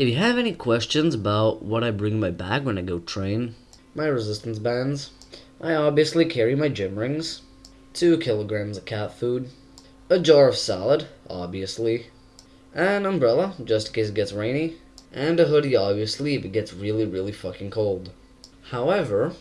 If you have any questions about what I bring in my bag when I go train, my resistance bands, I obviously carry my gym rings, two kilograms of cat food, a jar of salad, obviously, an umbrella just in case it gets rainy, and a hoodie obviously if it gets really really fucking cold. However,